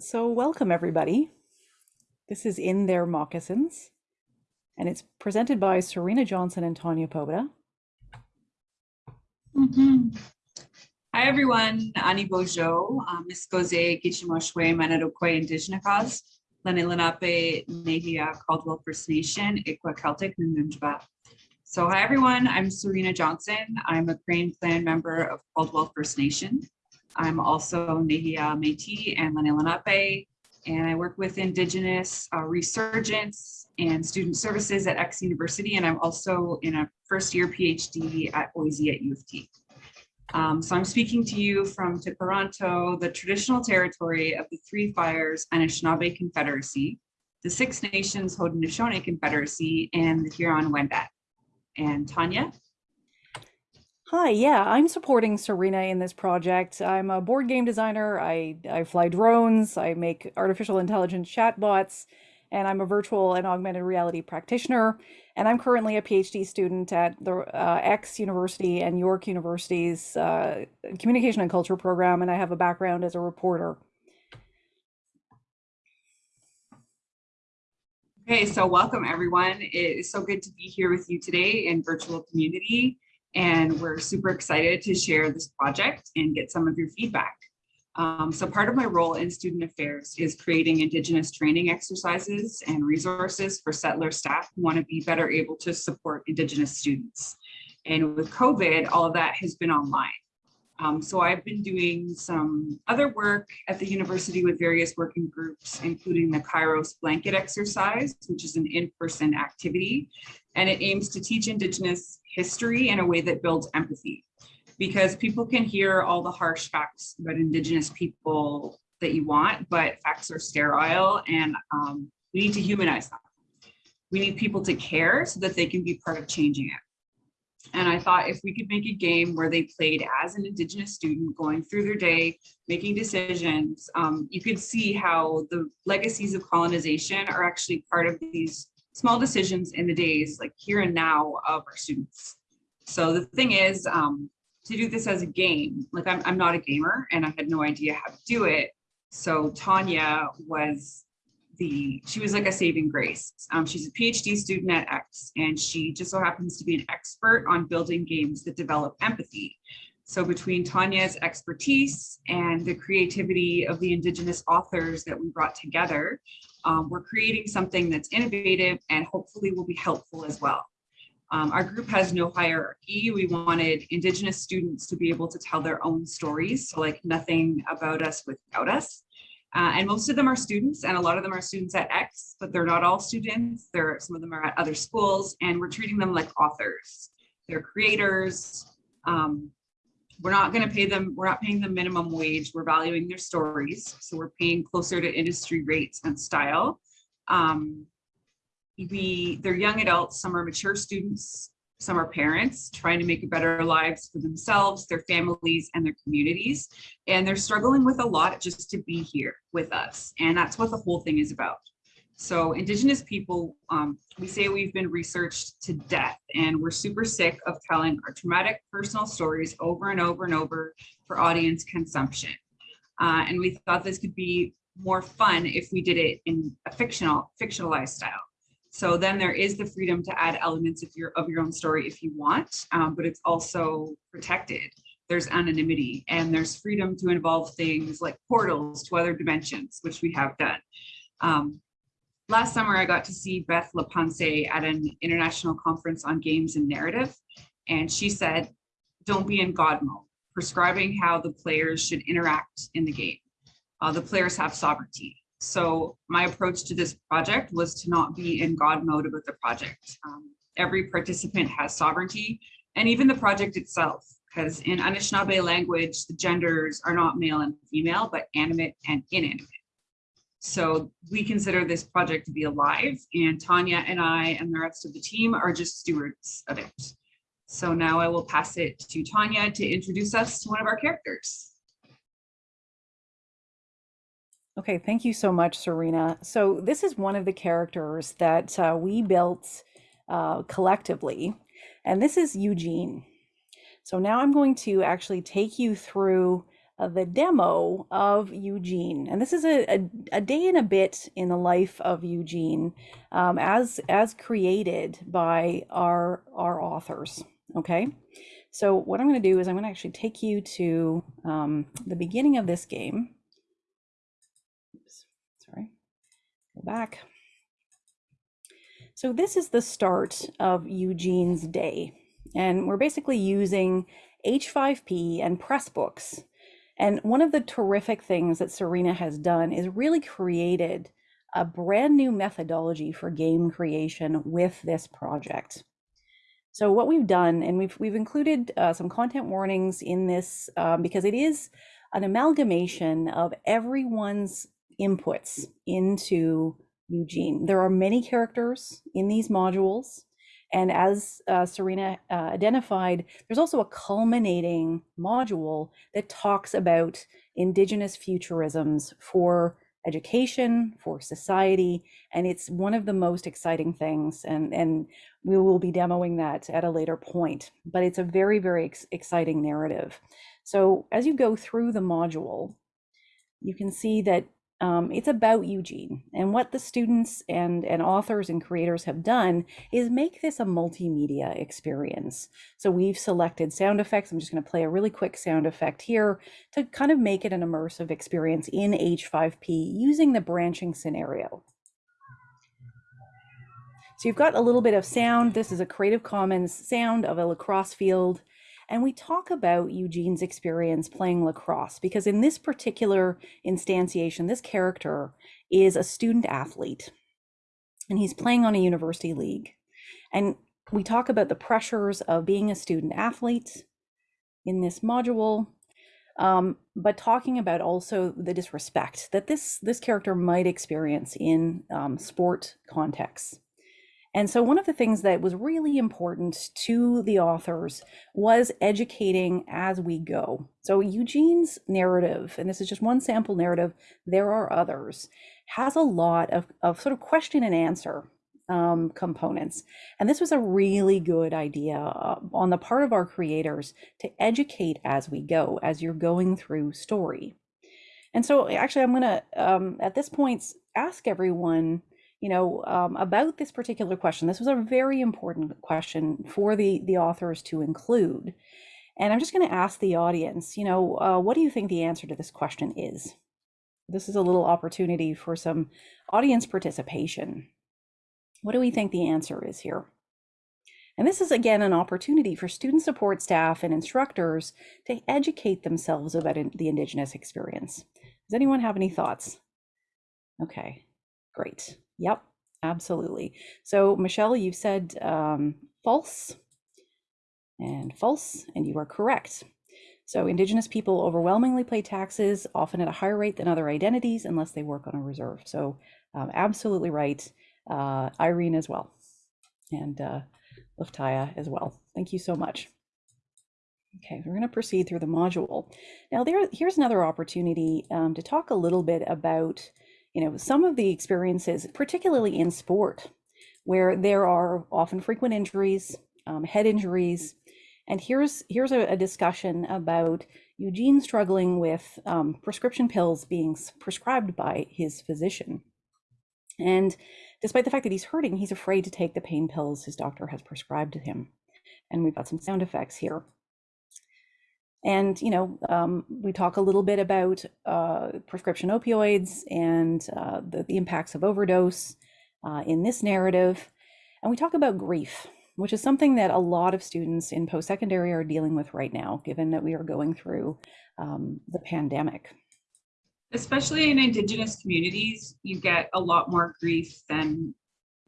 So, welcome everybody. This is In Their Moccasins, and it's presented by Serena Johnson and Tanya Pobeda. Mhm. Hi, everyone. Ani Bojo, um, Miskoze Gichimoshwe Manadokwe Indigenous, Lenni Lenape Nehia Caldwell First Nation, Ikwa Celtic, Nunjaba. So hi, everyone. I'm Serena Johnson. I'm a Crane Clan member of Caldwell First Nation. I'm also Nehia Métis and Lenni Lenape, and I work with Indigenous uh, resurgence and student services at X University, and I'm also in a first year PhD at OISE at U of T. Um, so I'm speaking to you from Tkaronto, the traditional territory of the Three Fires Anishinaabe Confederacy, the Six Nations Haudenosaunee Confederacy, and the Huron-Wendat. And Tanya? Hi, yeah, I'm supporting Serena in this project. I'm a board game designer. I, I fly drones, I make artificial intelligence chatbots, and I'm a virtual and augmented reality practitioner. And I'm currently a PhD student at the uh, X University and York University's uh, Communication and Culture program, and I have a background as a reporter. Okay, so welcome everyone. It is so good to be here with you today in virtual community. And we're super excited to share this project and get some of your feedback. Um, so part of my role in student affairs is creating Indigenous training exercises and resources for settler staff who want to be better able to support Indigenous students. And with COVID, all of that has been online. Um, so I've been doing some other work at the university with various working groups, including the Kairos blanket exercise, which is an in-person activity, and it aims to teach Indigenous history in a way that builds empathy because people can hear all the harsh facts about Indigenous people that you want, but facts are sterile and um, we need to humanize them. We need people to care so that they can be part of changing it. And I thought if we could make a game where they played as an Indigenous student going through their day, making decisions, um, you could see how the legacies of colonization are actually part of these small decisions in the days like here and now of our students. So the thing is um, to do this as a game, like I'm, I'm not a gamer and I had no idea how to do it. So Tanya was the, she was like a saving grace. Um, she's a PhD student at X and she just so happens to be an expert on building games that develop empathy. So between Tanya's expertise and the creativity of the Indigenous authors that we brought together, um, we're creating something that's innovative and hopefully will be helpful as well. Um, our group has no hierarchy. We wanted Indigenous students to be able to tell their own stories. So like nothing about us without us. Uh, and most of them are students and a lot of them are students at X, but they're not all students. There, some of them are at other schools and we're treating them like authors. They're creators. Um, we're not going to pay them, we're not paying them minimum wage. We're valuing their stories. So we're paying closer to industry rates and style. Um, we, they're young adults, some are mature students, some are parents trying to make better lives for themselves, their families, and their communities. And they're struggling with a lot just to be here with us. And that's what the whole thing is about. So Indigenous people, um, we say we've been researched to death and we're super sick of telling our traumatic personal stories over and over and over for audience consumption. Uh, and we thought this could be more fun if we did it in a fictional, fictionalized style. So then there is the freedom to add elements of your, of your own story if you want, um, but it's also protected. There's anonymity and there's freedom to involve things like portals to other dimensions, which we have done. Um, last summer, I got to see Beth LaPensée at an international conference on games and narrative. And she said, don't be in God mode, prescribing how the players should interact in the game. Uh, the players have sovereignty. So my approach to this project was to not be in God mode about the project. Um, every participant has sovereignty and even the project itself, because in Anishinaabe language, the genders are not male and female, but animate and inanimate. So we consider this project to be alive and Tanya and I and the rest of the team are just stewards of it. So now I will pass it to Tanya to introduce us to one of our characters. Okay, thank you so much, Serena. So this is one of the characters that uh, we built uh, collectively, and this is Eugene. So now I'm going to actually take you through the demo of Eugene. And this is a, a, a, day and a bit in the life of Eugene um, as, as created by our, our authors, okay? So what I'm gonna do is I'm gonna actually take you to um, the beginning of this game. Oops, sorry, go back. So this is the start of Eugene's day. And we're basically using H5P and Pressbooks. And one of the terrific things that Serena has done is really created a brand new methodology for game creation with this project. So what we've done, and we've we've included uh, some content warnings in this um, because it is an amalgamation of everyone's inputs into Eugene. There are many characters in these modules. And as uh, Serena uh, identified, there's also a culminating module that talks about Indigenous futurisms for education, for society, and it's one of the most exciting things. And, and we will be demoing that at a later point, but it's a very, very ex exciting narrative. So as you go through the module, you can see that um, it's about Eugene. And what the students and, and authors and creators have done is make this a multimedia experience. So we've selected sound effects. I'm just going to play a really quick sound effect here to kind of make it an immersive experience in H5P using the branching scenario. So you've got a little bit of sound. This is a Creative Commons sound of a lacrosse field. And we talk about Eugene's experience playing lacrosse because in this particular instantiation, this character is a student athlete and he's playing on a university league. And we talk about the pressures of being a student athlete in this module, um, but talking about also the disrespect that this this character might experience in um, sport contexts. And so one of the things that was really important to the authors was educating as we go. So Eugene's narrative, and this is just one sample narrative, there are others, has a lot of, of sort of question and answer um, components. And this was a really good idea uh, on the part of our creators to educate as we go, as you're going through story. And so actually, I'm going to, um, at this point, ask everyone you know, um, about this particular question. This was a very important question for the, the authors to include. And I'm just going to ask the audience, you know, uh, what do you think the answer to this question is? This is a little opportunity for some audience participation. What do we think the answer is here? And this is again an opportunity for student support staff and instructors to educate themselves about the Indigenous experience. Does anyone have any thoughts? Okay, great. Yep, absolutely. So Michelle, you said um, false and false, and you are correct. So Indigenous people overwhelmingly pay taxes, often at a higher rate than other identities, unless they work on a reserve. So um, absolutely right. Uh, Irene as well, and uh, Luftaya as well. Thank you so much. Okay, we're going to proceed through the module. Now there, here's another opportunity um, to talk a little bit about you know, some of the experiences, particularly in sport, where there are often frequent injuries, um, head injuries. And here's here's a, a discussion about Eugene struggling with um, prescription pills being prescribed by his physician. And despite the fact that he's hurting, he's afraid to take the pain pills his doctor has prescribed to him. And we've got some sound effects here. And, you know, um, we talk a little bit about uh, prescription opioids and uh, the, the, impacts of overdose uh, in this narrative. And we talk about grief, which is something that a lot of students in post-secondary are dealing with right now, given that we are going through um, the pandemic. Especially in Indigenous communities, you get a lot more grief than,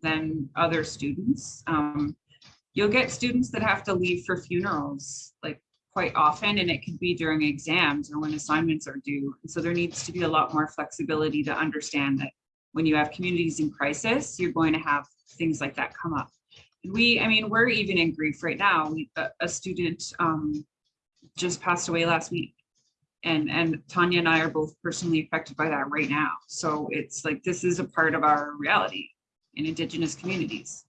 than other students. Um, you'll get students that have to leave for funerals, like quite often and it could be during exams or when assignments are due. And so there needs to be a lot more flexibility to understand that when you have communities in crisis, you're going to have things like that come up. We, I mean, we're even in grief right now. We, a, a student um, just passed away last week and and Tanya and I are both personally affected by that right now. So it's like this is a part of our reality in Indigenous communities.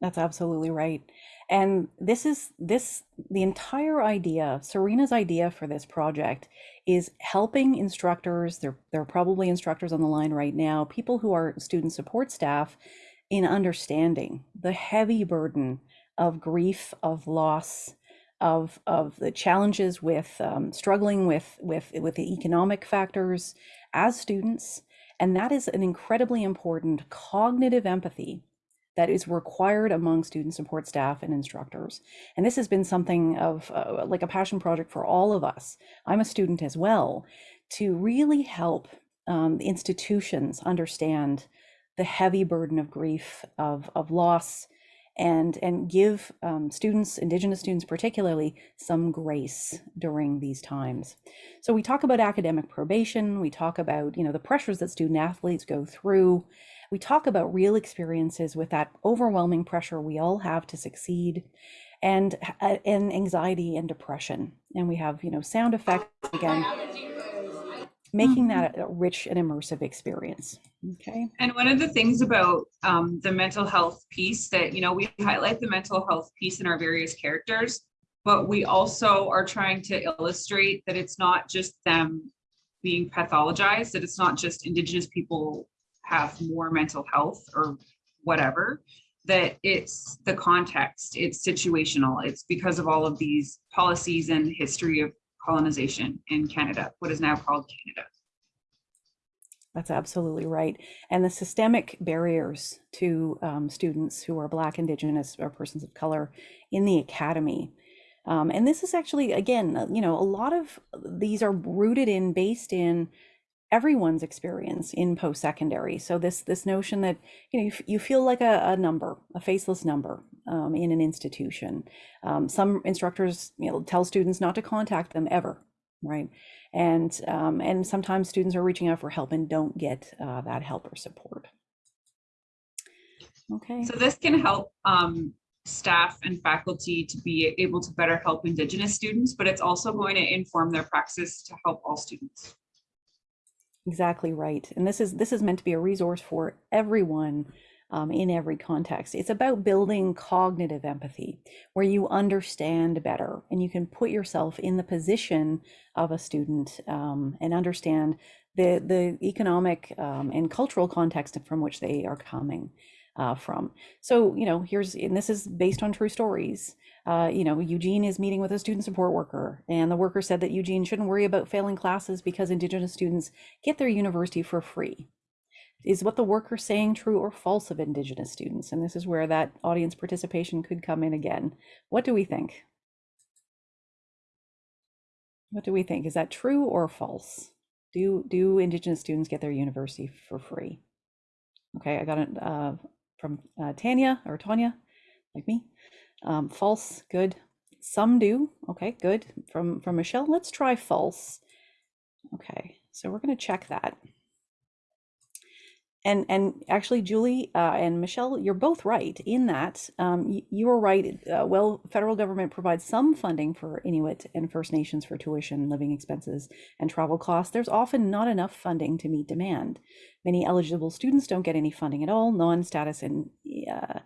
That's absolutely right. And this is this the entire idea, Serena's idea for this project is helping instructors, there, there are probably instructors on the line right now, people who are student support staff in understanding the heavy burden of grief, of loss, of of the challenges with um, struggling with with with the economic factors as students, and that is an incredibly important cognitive empathy that is required among student support staff and instructors. And this has been something of uh, like a passion project for all of us. I'm a student as well, to really help um, institutions understand the heavy burden of grief, of, of loss, and and give um, students, Indigenous students particularly, some grace during these times. So we talk about academic probation. We talk about you know the pressures that student athletes go through. We talk about real experiences with that overwhelming pressure we all have to succeed, and uh, and anxiety and depression. And we have you know sound effects again making Mm-hmm. that a rich and immersive experience. Okay. And one of the things about um, the mental health piece that, you know, we highlight the mental health piece in our various characters, but we also are trying to illustrate that it's not just them being pathologized, that it's not just Indigenous people have more mental health or whatever, that it's the context, it's situational, it's because of all of these policies and history of colonization in Canada, what is now called Canada. That's absolutely right. And the systemic barriers to um, students who are Black, Indigenous, or persons of color in the academy. Um, and this is actually, again, uh, you know, a lot of these are rooted in, based in everyone's experience in post-secondary. So this this notion that you know you, you feel like a, a number, a faceless number um, in an institution. Um, some instructors you know tell students not to contact them ever, right? And um, and sometimes students are reaching out for help and don't get uh, that help or support. Okay. So this can help um, staff and faculty to be able to better help Indigenous students, but it's also going to inform their praxis to help all students. Exactly right. And this is this is meant to be a resource for everyone um, in every context. It's about building cognitive empathy, where you understand better and you can put yourself in the position of a student um, and understand the the economic um, and cultural context from which they are coming uh, from. So you know, here's and this is based on true stories uh, you know, Eugene is meeting with a student support worker, and the worker said that Eugene shouldn't worry about failing classes because Indigenous students get their university for free. Is what the worker saying true or false of Indigenous students? And this is where that audience participation could come in again. What do we think? What do we think? Is that true or false? Do do Indigenous students get their university for free? Okay, I got it uh, from uh, Tanya or Tanya, like me. Um, false, good. Some do. Okay, good. From from Michelle, let's try false. Okay, so we're going to check that. And and actually, Julie uh, and Michelle, you're both right in that. Um, you, you are right. Uh, well, federal government provides some funding for Inuit and First Nations for tuition, living expenses, and travel costs. There's often not enough funding to meet demand. Many eligible students don't get any funding at all. Non-status and uh,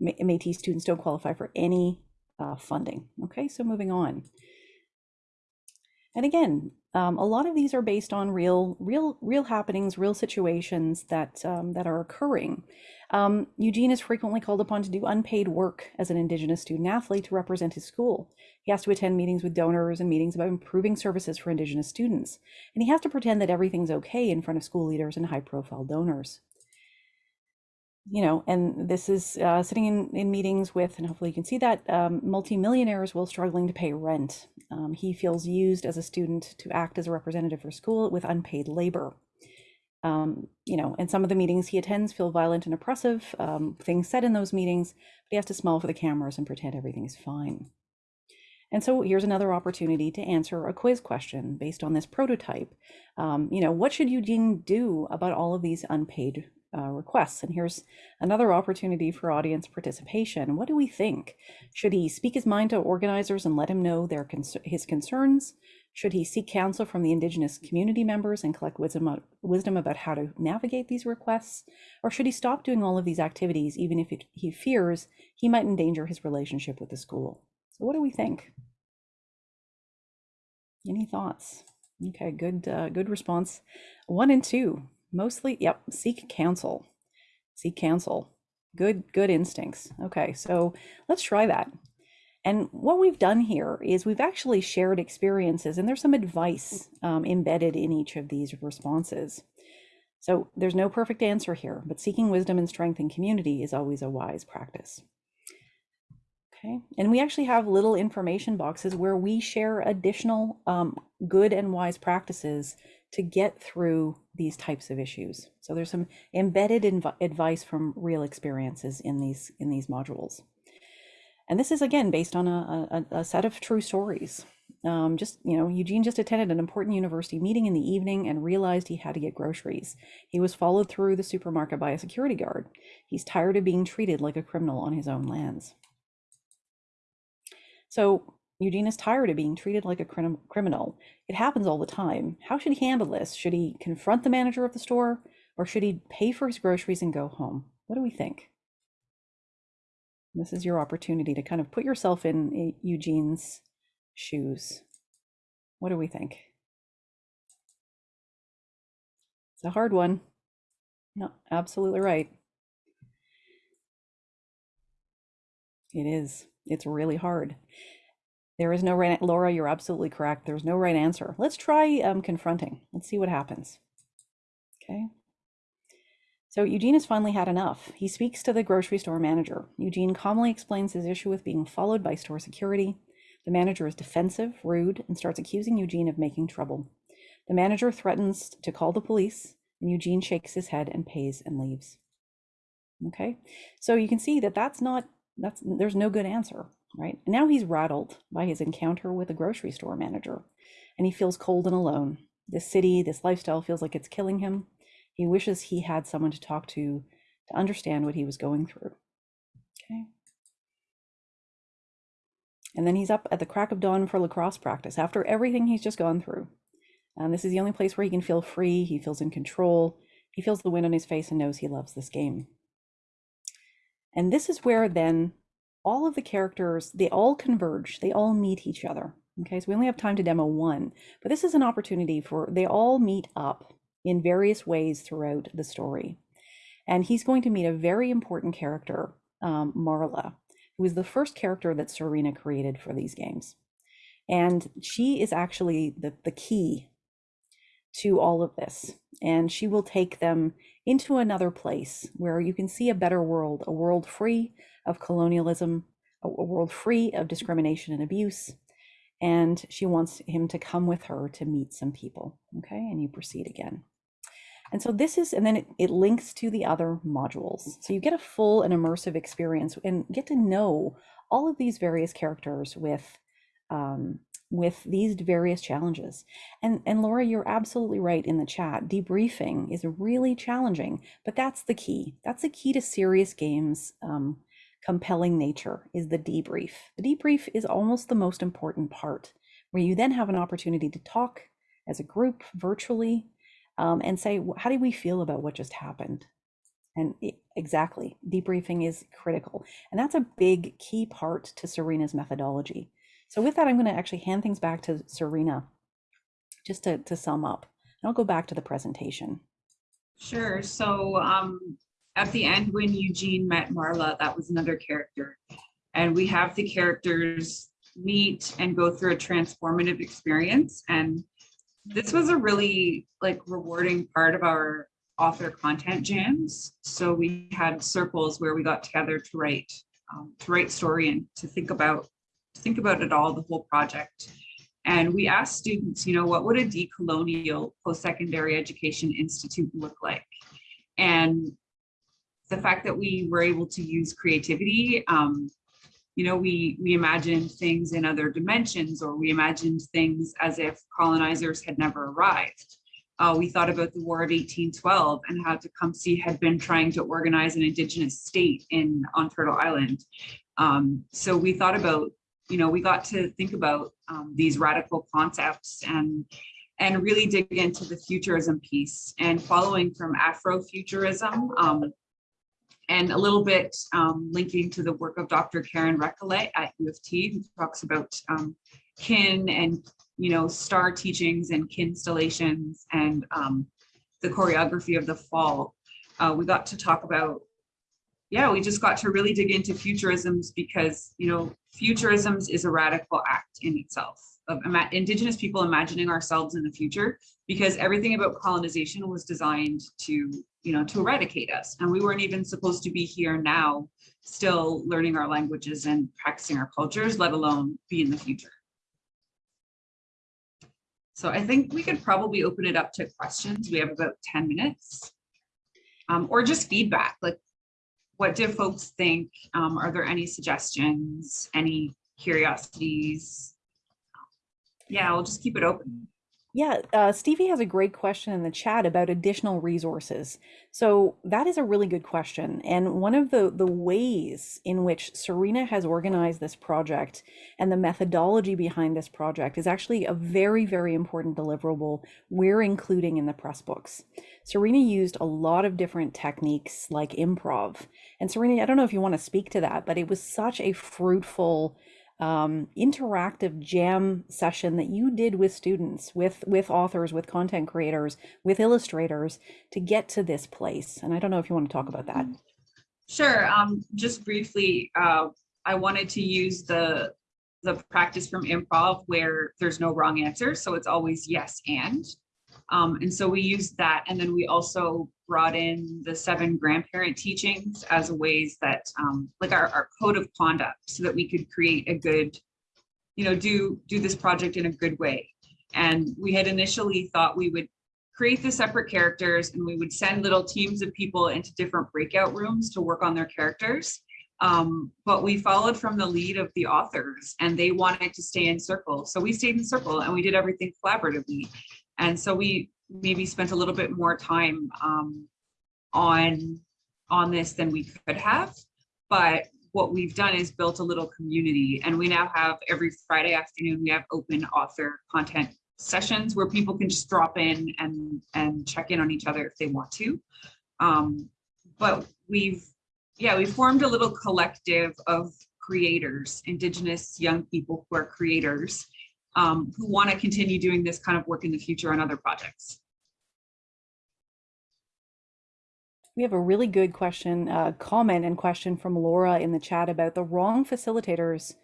Métis students don't qualify for any uh, funding. Okay, so moving on. And again, um, a lot of these are based on real, real, real happenings, real situations that um, that are occurring. Um, Eugene is frequently called upon to do unpaid work as an Indigenous student athlete to represent his school. He has to attend meetings with donors and meetings about improving services for Indigenous students, and he has to pretend that everything's okay in front of school leaders and high-profile donors you know, and this is uh, sitting in, in meetings with, and hopefully you can see that, um, multimillionaires while struggling to pay rent. Um, he feels used as a student to act as a representative for school with unpaid labor. Um, you know, and some of the meetings he attends feel violent and oppressive, um, things said in those meetings, but he has to smile for the cameras and pretend everything's fine. And so here's another opportunity to answer a quiz question based on this prototype. Um, you know, what should Eugene do about all of these unpaid uh, requests. And here's another opportunity for audience participation. What do we think? Should he speak his mind to organizers and let him know their his concerns? Should he seek counsel from the Indigenous community members and collect wisdom, wisdom about how to navigate these requests? Or should he stop doing all of these activities, even if he fears he might endanger his relationship with the school? So what do we think? Any thoughts? Okay, good, uh, good response. One and two, mostly, yep, seek counsel. Seek counsel. Good, good instincts. Okay, so let's try that. And what we've done here is we've actually shared experiences and there's some advice um, embedded in each of these responses. So there's no perfect answer here, but seeking wisdom and strength in community is always a wise practice. Okay, and we actually have little information boxes where we share additional um, good and wise practices to get through these types of issues. So there's some embedded advice from real experiences in these in these modules. And this is again based on a, a, a set of true stories. Um, just, you know, Eugene just attended an important university meeting in the evening and realized he had to get groceries. He was followed through the supermarket by a security guard. He's tired of being treated like a criminal on his own lands. So Eugene is tired of being treated like a crim criminal. It happens all the time. How should he handle this? Should he confront the manager of the store or should he pay for his groceries and go home? What do we think? This is your opportunity to kind of put yourself in eh, Eugene's shoes. What do we think? It's a hard one. No, absolutely right. It is. It's really hard. There is no right, Laura, you're absolutely correct. There's no right answer. Let's try um, confronting. Let's see what happens. Okay. So Eugene has finally had enough. He speaks to the grocery store manager. Eugene calmly explains his issue with being followed by store security. The manager is defensive, rude, and starts accusing Eugene of making trouble. The manager threatens to call the police, and Eugene shakes his head and pays and leaves. Okay, so you can see that that's not, that's, there's no good answer, right? And now he's rattled by his encounter with a grocery store manager, and he feels cold and alone. This city, this lifestyle feels like it's killing him. He wishes he had someone to talk to to understand what he was going through. Okay. And then he's up at the crack of dawn for lacrosse practice after everything he's just gone through. And this is the only place where he can feel free, he feels in control, he feels the wind on his face and knows he loves this game. And this is where then all of the characters, they all converge, they all meet each other. Okay, so we only have time to demo one, but this is an opportunity for, they all meet up in various ways throughout the story. And he's going to meet a very important character, um, Marla, who is the first character that Serena created for these games. And she is actually the, the key to all of this. And she will take them into another place where you can see a better world, a world free of colonialism, a, world free of discrimination and abuse. And she wants him to come with her to meet some people. Okay, and you proceed again. And so this is, and then it, it links to the other modules. So you get a full and immersive experience and get to know all of these various characters with um, with these various challenges. And and Laura, you're absolutely right in the chat. Debriefing is really challenging, but that's the key. That's the key to serious games. Um, compelling nature is the debrief. The debrief is almost the most important part, where you then have an opportunity to talk as a group virtually um, and say, how do we feel about what just happened? And it, exactly, debriefing is critical. And that's a big key part to Serena's methodology. So with that, I'm going to actually hand things back to Serena just to, to sum up. I'll go back to the presentation. Sure. So um, at the end, when Eugene met Marla, that was another character. And we have the characters meet and go through a transformative experience. And this was a really like rewarding part of our author content jams. So we had circles where we got together to write, um, to write story and to think about, think about it all, the whole project. And we asked students, you know, what would a decolonial post-secondary education institute look like? And the fact that we were able to use creativity um, you know, we, we imagined things in other dimensions or we imagined things as if colonizers had never arrived. uh, we thought about the War of 1812 and how Tecumseh had been trying to organize an indigenous state in on Turtle Island. Um, so we thought about, you know, we got to think about um, these radical concepts and and really dig into the futurism piece and following from Afrofuturism um, and a little bit um, linking to the work of Dr. Karyn Recollet at U of T, who talks about um, kin and you know star teachings and kin installations and um, the choreography of the fall. Uh, we got to talk about, yeah, we just got to really dig into futurisms because you know futurisms is a radical act in itself of indigenous people imagining ourselves in the future because everything about colonization was designed to you know to eradicate us. And we weren't even supposed to be here now still learning our languages and practicing our cultures let alone be in the future. So i think we could probably open it up to questions. We have about 10 minutes. Um, or just feedback like what do folks think um, are there any suggestions any curiosities yeah, we'll just keep it open. Yeah, uh, Stevie has a great question in the chat about additional resources. So that is a really good question. And one of the, the ways in which Serena has organized this project and the methodology behind this project is actually a very, very important deliverable we're including in the press books. Serena used a lot of different techniques like improv. And Serena, I don't know if you want to speak to that, but it was such a fruitful um, interactive jam session that you did with students, with with authors, with content creators, with illustrators to get to this place. And I don't know if you want to talk about that. Sure. Um, just briefly, uh, I wanted to use the the practice from improv where there's no wrong answer, so it's always yes and. Um, and so we used that, and then we also brought in the seven grandparent teachings as ways that, um, like our, our code of conduct, so that we could create a good, you know, do do this project in a good way. And we had initially thought we would create the separate characters and we would send little teams of people into different breakout rooms to work on their characters. Um, but we followed from the lead of the authors and they wanted to stay in circle. So we stayed in circle and we did everything collaboratively. And so we maybe spent a little bit more time um, on on this than we could have. But what we've done is built a little community and we now have every Friday afternoon, we have open author content sessions where people can just drop in and, and check in on each other if they want to. Um, but we've, yeah, we formed a little collective of creators, Indigenous young people who are creators um, who want to continue doing this kind of work in the future on other projects. We have a really good question, uh, comment and question from Laura in the chat about the wrong facilitators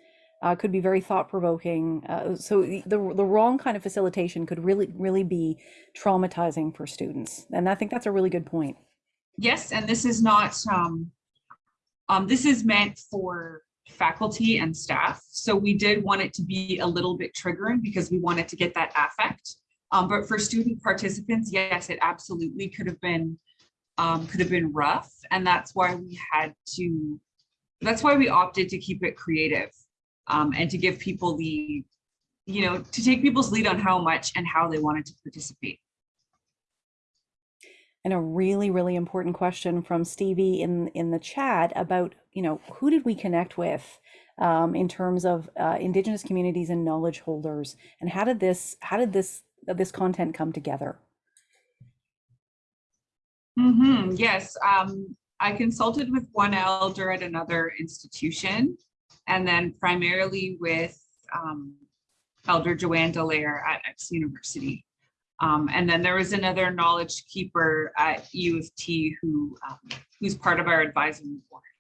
uh, could be very thought provoking. Uh, so the, the the wrong kind of facilitation could really really be traumatizing for students, and I think that's a really good point. Yes, and this is not um, um, this is meant for faculty and staff. So we did want it to be a little bit triggering because we wanted to get that affect. Um, but for student participants, yes, it absolutely could have been um, could have been rough. And that's why we had to, that's why we opted to keep it creative um, and to give people the, you know, to take people's lead on how much and how they wanted to participate. And a really, really important question from Stevie in in the chat about, you know, who did we connect with um, in terms of uh, Indigenous communities and knowledge holders, and how did this how did this this content come together? Mm -hmm. Yes, um, I consulted with one elder at another institution, and then primarily with um, Elder Joanne Dallaire at X University. Um, and then there was another knowledge keeper at U of T who um, who's part of our advisory board.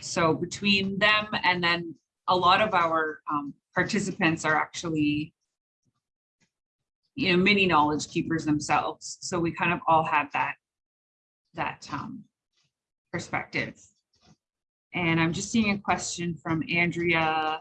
So between them and then a lot of our um, participants are actually you know mini knowledge keepers themselves. So we kind of all had that that um, perspective. And I'm just seeing a question from Andrea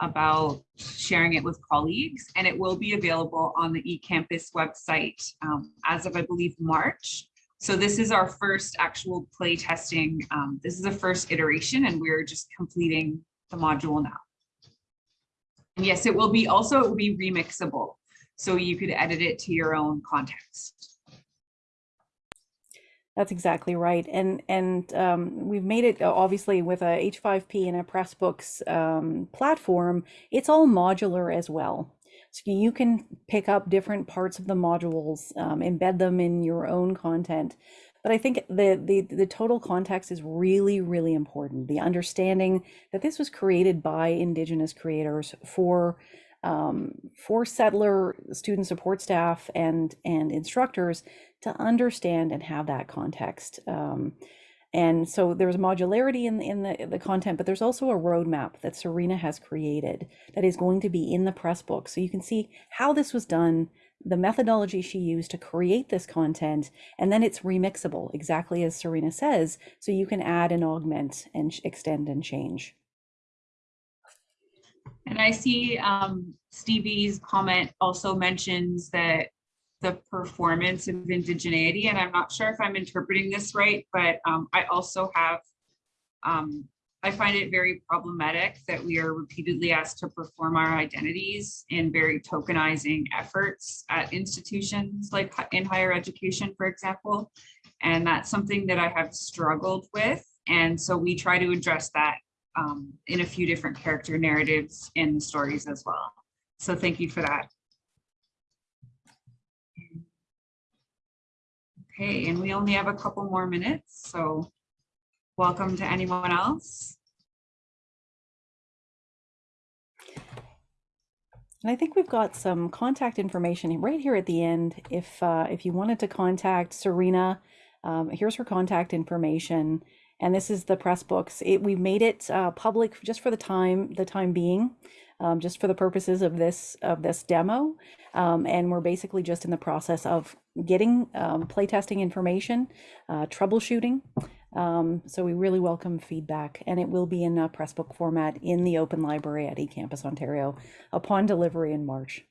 about sharing it with colleagues and it will be available on the eCampus website um, as of I believe March. So this is our first actual play testing. Um, this is the first iteration and we're just completing the module now. And yes, it will be also it will be remixable. so you could edit it to your own context. That's exactly right. And and um, we've made it uh, obviously with a H5P and a Pressbooks um, platform, it's all modular as well. So you can pick up different parts of the modules, um, embed them in your own content. But I think the, the the total context is really, really important. The understanding that this was created by Indigenous creators for um, for settler student support staff and and instructors to understand and have that context. Um, and so there's modularity in, in the, the content, but there's also a roadmap that Serena has created that is going to be in the press book. So you can see how this was done, the methodology she used to create this content, and then it's remixable, exactly as Serena says, so you can add and augment and extend and change. And I see um, Stevie's comment also mentions that the performance of indigeneity, and I'm not sure if I'm interpreting this right, but um, I also have, um, I find it very problematic that we are repeatedly asked to perform our identities in very tokenizing efforts at institutions like in higher education, for example. And that's something that I have struggled with. And so we try to address that um, in a few different character narratives in the stories as well. So thank you for that. Okay, and we only have a couple more minutes, so welcome to anyone else. And I think we've got some contact information right here at the end. If uh, if you wanted to contact Serena, um, here's her contact information, and this is the press books. It, we've made it uh, public just for the time the time being, um, just for the purposes of this of this demo, um, and we're basically just in the process of getting um, playtesting information, uh, troubleshooting. Um, so we really welcome feedback, and it will be in a Pressbook format in the Open Library at eCampus Ontario upon delivery in March.